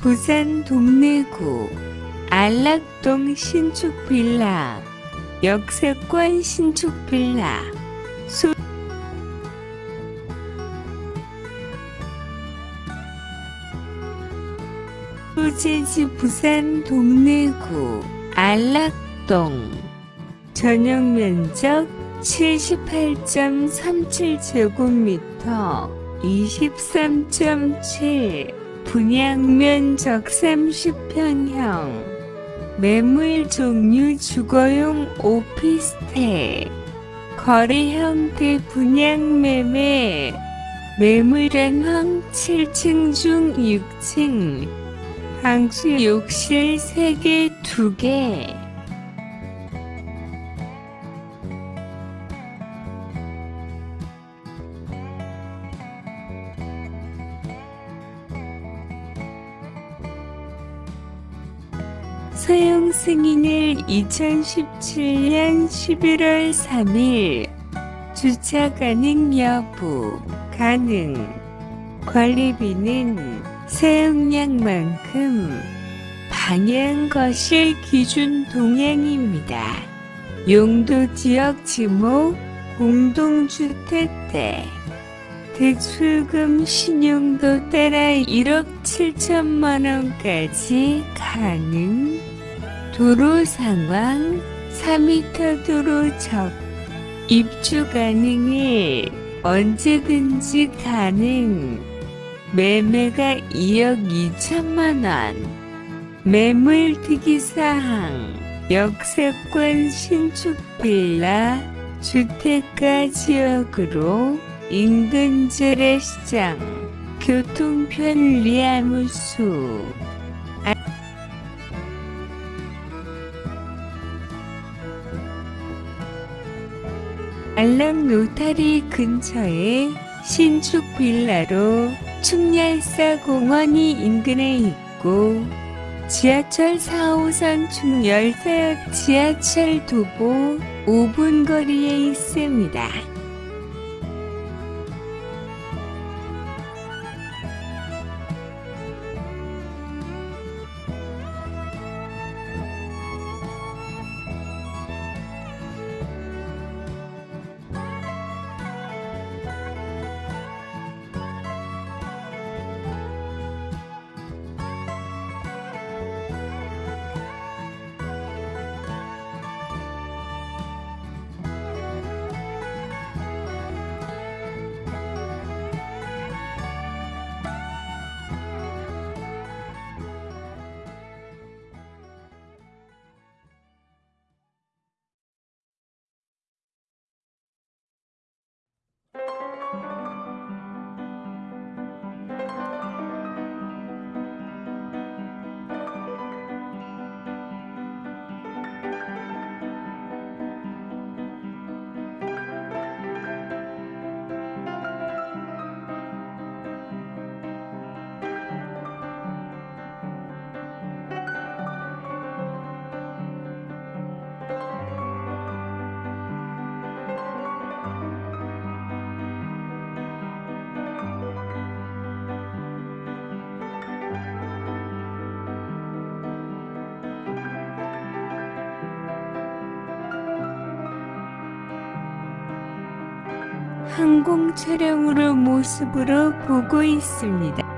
부산 동래구 안락동 신축빌라 역세권 신축빌라. 소 소재지 부산 동래구 안락동. 전용 면적 78.37제곱미터 23.7 분양 면적 30평형. 매물 종류 주거용 오피스텔. 거래 형태 분양 매매. 매물은 7층 중 6층. 방수 욕실 3개 2개 사용 승인일 2017년 11월 3일. 주차 가능 여부 가능. 관리비는 사용량만큼 방향 거실 기준 동향입니다. 용도 지역 지목 공동주택대. 대출금 신용도 따라 1억 7천만원까지 가능 도로 상황 4m 도로 적. 입주 가능해 언제든지 가능. 매매가 2억 2천만원. 매물 특이사항 역세권 신축 빌라 주택가 지역으로 인근 재래시장 교통 편리함 우수 알람 로타리 근처에 신축 빌라로 충렬사 공원이 인근에 있고 지하철 4호선 충렬사역 지하철 도보 5분 거리에 있습니다. 항공 촬영으로 모습으로 보고 있습니다.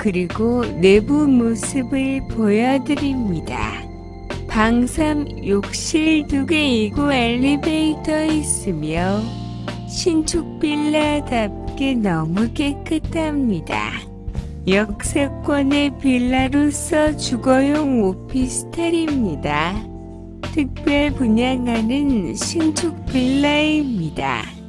그리고 내부 모습을 보여드립니다. 방삼 욕실 두 개이고 엘리베이터 있으며 신축 빌라답게 너무 깨끗합니다. 역세권의 빌라로서 주거용 오피스텔입니다. 특별 분양하는 신축 빌라입니다.